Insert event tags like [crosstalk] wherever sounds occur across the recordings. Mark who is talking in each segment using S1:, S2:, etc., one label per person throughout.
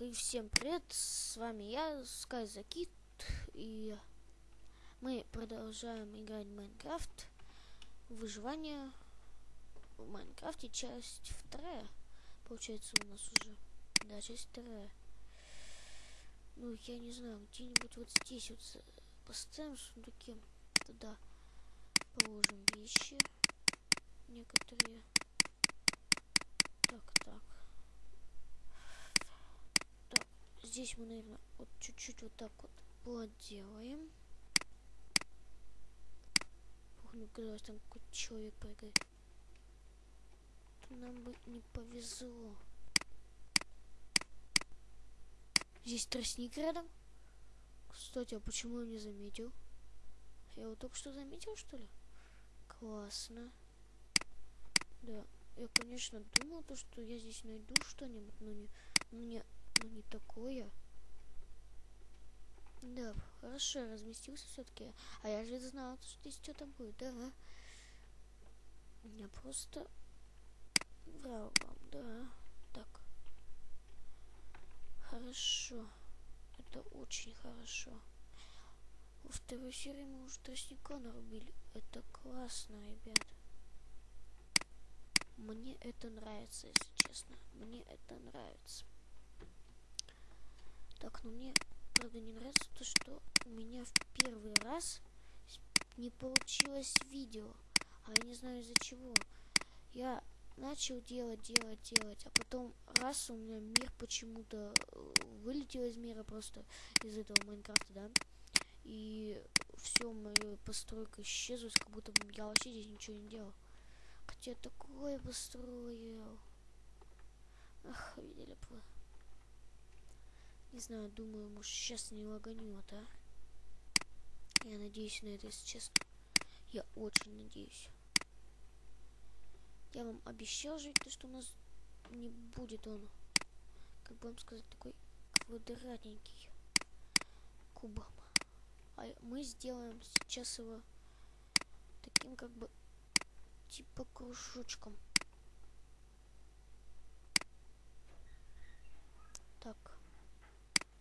S1: и всем привет, с вами я, SkyZakit, и мы продолжаем играть в Майнкрафт, выживание в Майнкрафте, часть вторая, получается у нас уже, да, часть вторая. Ну, я не знаю, где-нибудь вот здесь вот поставим сундуки, туда положим вещи некоторые. Так, так. Здесь мы, наверное, вот чуть-чуть вот так вот поделаем. Ух, ну казалось, там какой-то человек прыгает. Нам бы не повезло. Здесь тростник рядом. Кстати, а почему я не заметил? Я его только что заметил, что ли? Классно. Да, я, конечно, думал, то, что я здесь найду что-нибудь, но не, но не ну не такое. Да, хорошо, разместился все-таки. А я же знал, что здесь что-то будет, да. Я просто врал вам, да. Так. Хорошо. Это очень хорошо. Во второй серии мы уже тростника нарубили. Это классно, ребят. Мне это нравится, если честно. Мне это нравится. Так, но мне, правда, не нравится то, что у меня в первый раз не получилось видео. А я не знаю из-за чего. Я начал делать, делать, делать, а потом раз у меня мир почему-то э, вылетел из мира просто из этого Майнкрафта, да. И все, моя постройка исчезла, как будто я вообще здесь ничего не делал. Хотя такое построил. Ах, видели бы. Не знаю, думаю, может сейчас не лаганет, а? Я надеюсь на это, если честно. Я очень надеюсь. Я вам обещал то что у нас не будет он, как бы вам сказать, такой квадратненький кубом. А мы сделаем сейчас его таким как бы типа кружочком. Так.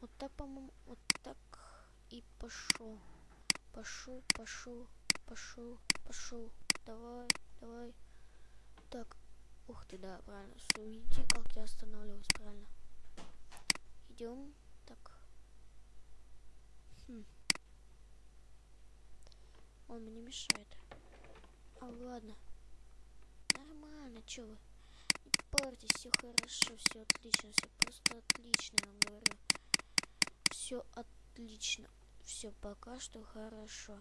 S1: Вот так, по-моему, вот так и пошел. Пошел, пошел, пошел, пошел. Давай, давай. Так. Ух ты, да, правильно. Видите, как я останавливаюсь, правильно. Идем. Так. Хм. Он мне мешает. А ладно. Нормально, чё вы? Не парьтесь, все хорошо, все отлично, все просто отлично, я вам говорю все отлично. Все пока что хорошо.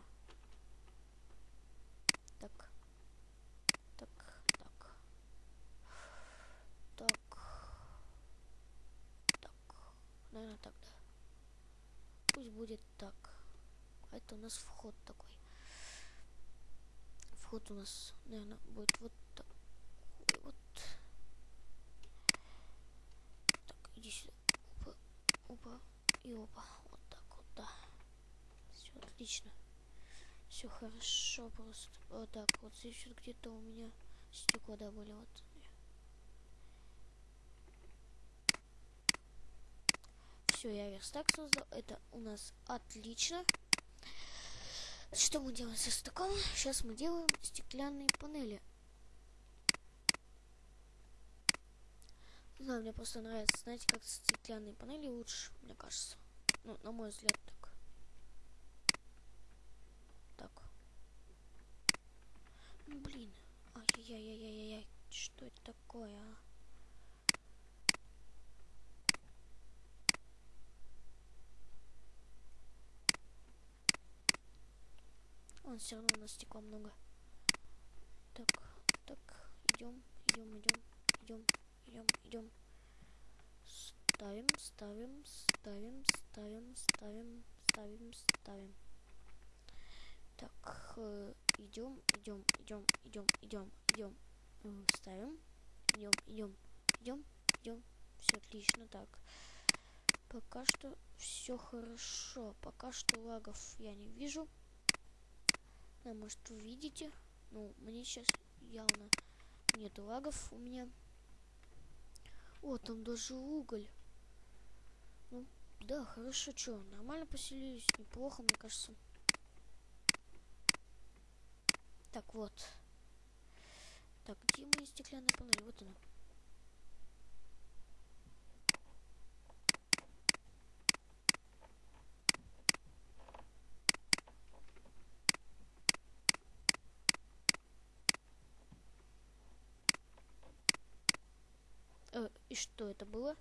S1: Так. Так, так. Так. Так. Наверное, так, да. Пусть будет так. А это у нас вход такой. Вход у нас, наверное, будет вот так. Вот. Так, иди сюда. Опа. Опа. И опа, вот так вот, да. Все отлично. Все хорошо просто. Вот так вот. Здесь вот где-то у меня стекла, да, вот. Все, я верстак создал. Это у нас отлично. Что мы делаем со стаком? Сейчас мы делаем стеклянные панели. Не знаю, мне просто нравится, знаете, как стеклянные панели лучше, мне кажется. Ну, на мой взгляд, так. Так. Ну, блин. Ай-яй-яй-яй-яй-яй. Что это такое, а? Он все равно у нас стекла много. Так, так, идем, идем, идем, идем идем, идем. Ставим, ставим, ставим, ставим, ставим, ставим, ставим. Так, э, идем, идем, идем, идем, идем, идем. Э, ставим. Идем, идем, идем, идем. Все отлично. Так. Пока что все хорошо. Пока что лагов я не вижу. Да, может, вы видите. Ну, мне сейчас явно нет лагов у меня. О, там даже уголь. Ну, да, хорошо, что, нормально поселились, неплохо, мне кажется. Так, вот. Так, где мои стеклянные панели? Вот она. Э, и что это было?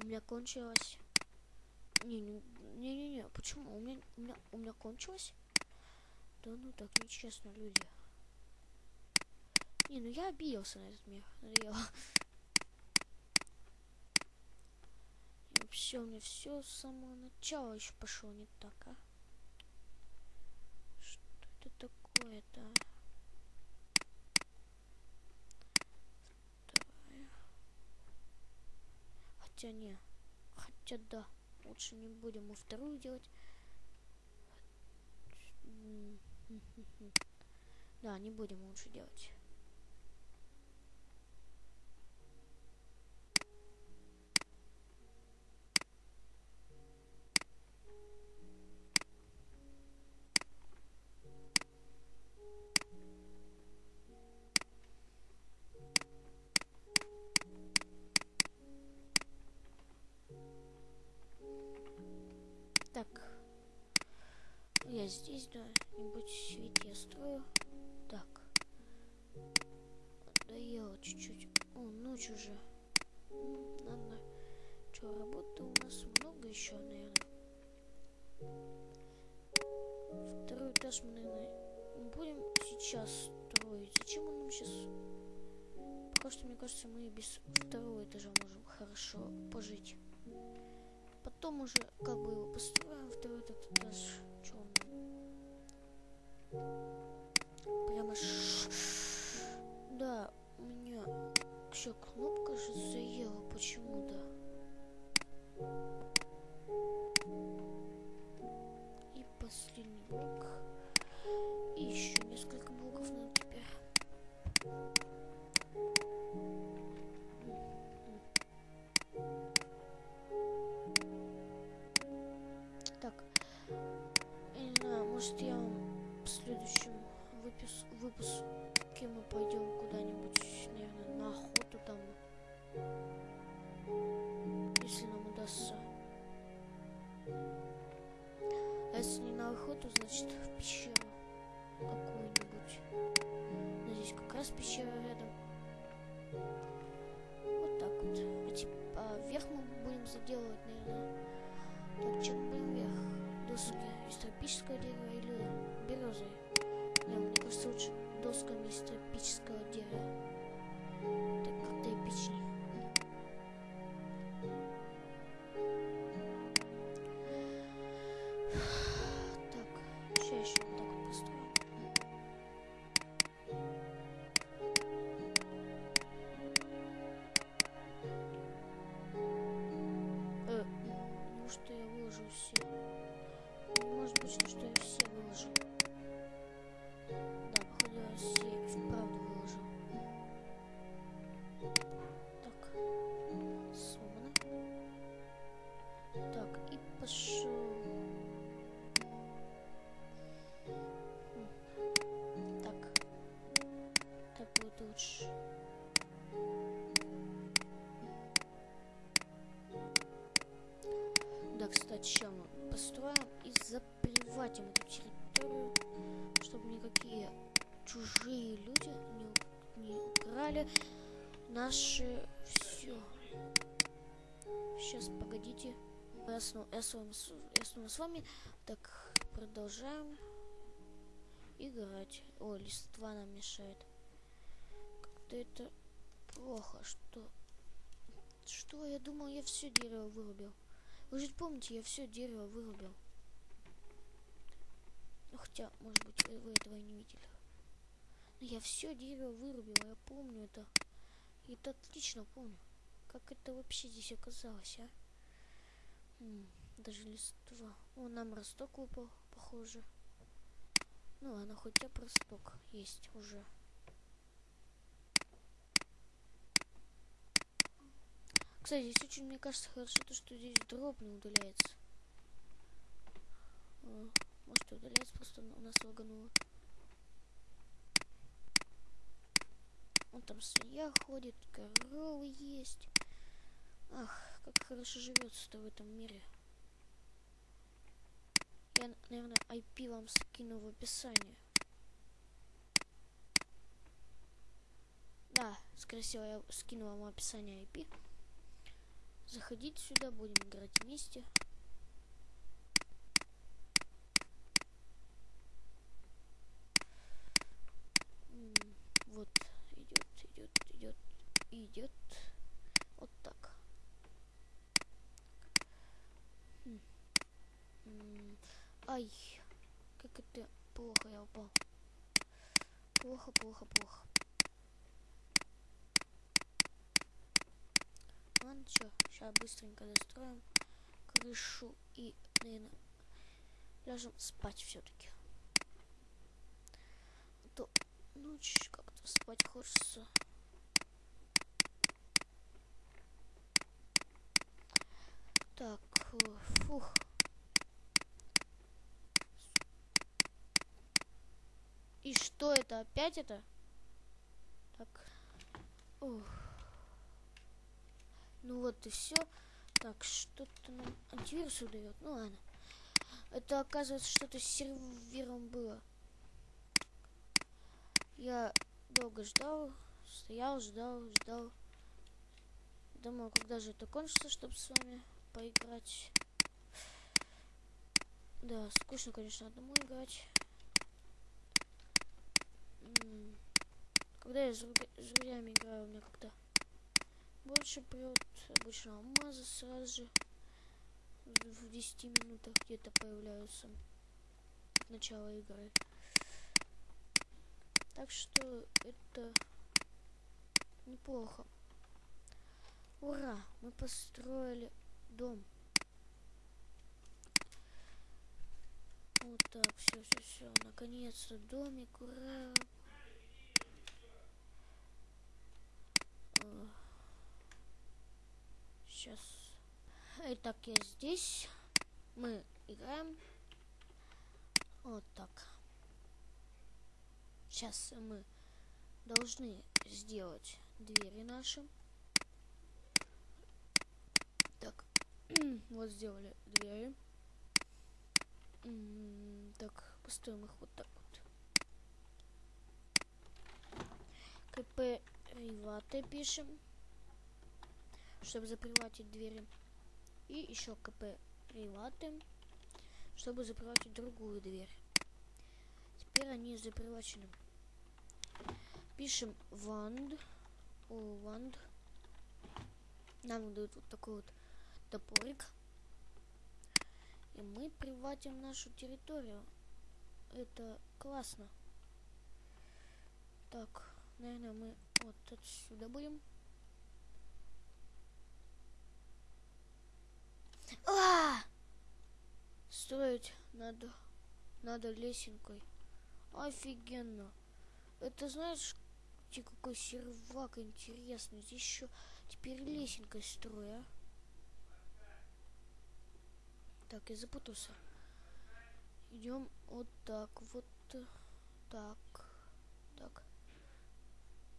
S1: У меня кончилось. Не, не, не, не, не. Почему? У меня, у меня, у меня кончилось? Да ну так нечестно, люди. Не, ну я обиделся на этот мир. Надоело. У меня все с самого начала еще пошло не так, а? Что это такое-то? Хотя не. Хотя да. Лучше не будем мы вторую делать. Да, не будем лучше делать. Я здесь, да. Ведь я строю. Так. Надоело чуть-чуть. О, ночь уже. Надо. Что, работы у нас много еще, наверное. Второй этаж мы, наверное, будем сейчас строить. Зачем он нам сейчас... Пока что, мне кажется, мы без второго этажа можем хорошо пожить. Потом уже как бы его построим, второй этот этаж. Че он? Прямо. Да, у меня еще кнопка же заела почему-то. И последний блок. Пойдем куда-нибудь, наверное, на охоту там. Если нам удастся. А если не на охоту, значит в пещеру какую-нибудь. Здесь как раз пещера рядом. Вот так вот. А, типа, а вверх мы будем заделывать, наверное. Так, мы будем вверх? Доски из тропического дерева или березы. Не, мне кажется, лучше досками из тропического дерева. Так как-то эпичнее. Так, еще еще вот так вот построим. Э, неужто я выложил все? Может быть, что я Сейчас мы построим и заприватим эту территорию, чтобы никакие чужие люди не, не украли наши все. Сейчас, погодите. Я снова, я, снова, я с вами. Так, продолжаем играть. О, листва нам мешает. Как-то это плохо. Что? Что? Я думал, я все дерево вырубил. Вы же помните, я все дерево вырубил. Ну, хотя, может быть, вы, этого и не видели. Но я все дерево вырубил, я помню это. И это отлично помню. Как это вообще здесь оказалось, а? М -м, даже листва. О, нам росток выпал, похоже. Ну ладно, хоть я росток есть уже. Кстати, здесь очень, мне кажется, хорошо то, что здесь дроп не удаляется. А, может, удаляется, просто у нас лагануло. Он там свинья ходит, коровы есть. Ах, как хорошо живется-то в этом мире. Я, наверное, IP вам скину в описании. Да, скорее всего, я скину вам описание IP. Заходите сюда, будем играть вместе. Вот, идет, идет, идет, идет. Вот так. Ай, как это плохо я упал. Плохо, плохо, плохо. Ладно, что, сейчас быстренько достроим крышу и, наверное, ляжем спать все-таки. А то ночь как-то спать хочется. Так, фух. И что это? Опять это? Так. Ух. Ну вот и все. Так, что-то нам антивирус выдает. Ну ладно. Это оказывается что-то с сервером было. Я долго ждал, стоял, ждал, ждал. Думал, когда же это кончится, чтобы с вами поиграть. Да, скучно, конечно, одному играть. Когда я с друзьями играю, у меня как-то больше прет обычно алмазы сразу же в 10 минутах где-то появляются начала игры. Так что это неплохо. Ура! Мы построили дом. Вот так, все, все, все. Наконец-то домик, ура! Сейчас. Итак, я здесь. Мы играем. Вот так. Сейчас мы должны сделать двери наши. Так, [clears throat] вот сделали двери. Так, поставим их вот так вот. КП Риваты пишем чтобы заприватить двери. И еще КП приваты, чтобы заприватить другую дверь. Теперь они запривачены. Пишем ванд. О, ванд. Нам дают вот такой вот топорик. И мы приватим нашу территорию. Это классно. Так, наверное, мы вот отсюда будем. А! Строить надо, надо лесенкой. Офигенно. Это знаешь, какой сервак интересный. Здесь еще теперь лесенкой строю, а? Так, я запутался. Идем вот так, вот так, так.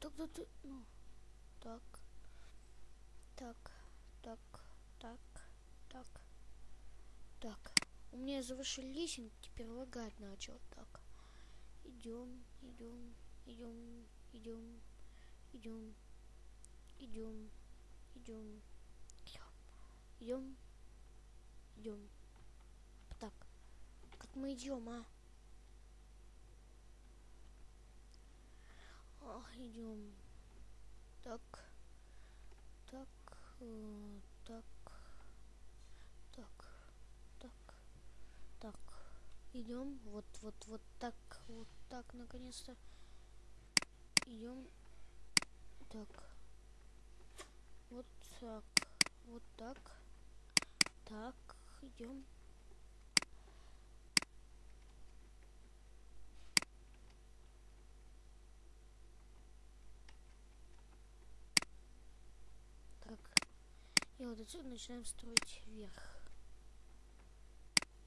S1: Тогда ты, ну, так, так, так, так так. Так. Меня завышили лесенку, теперь лагать начал. Так. Идем, идем, идем, идем, идем, идем, идем, идем, идем. Так. Как мы идем, а? Ах, идем. Так. Так. Э, так. Идем вот вот вот так вот так наконец-то. Идем так. Вот так вот так. Так идем так. Вот отсюда начинаем строить вверх.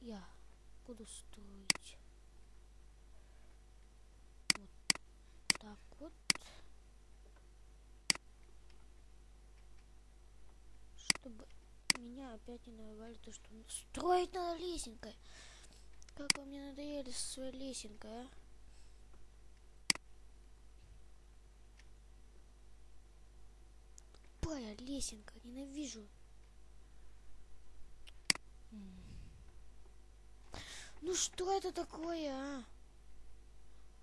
S1: Я буду строить вот так вот. Чтобы меня опять не нарывали то, что строить надо лесенкой. Как вы мне надоели со своей лесенкой, а? Тупая лесенка, ненавижу. Ну что это такое, а?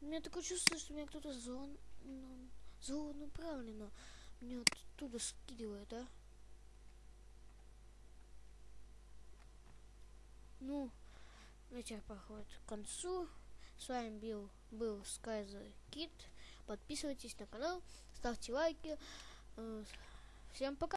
S1: У меня такое чувство, что меня кто-то зон... Ну, злонаправленно меня оттуда скидывает, а? Ну, вечер проходит к концу. С вами был, был Sky the Kid. Подписывайтесь на канал, ставьте лайки. Э, всем пока!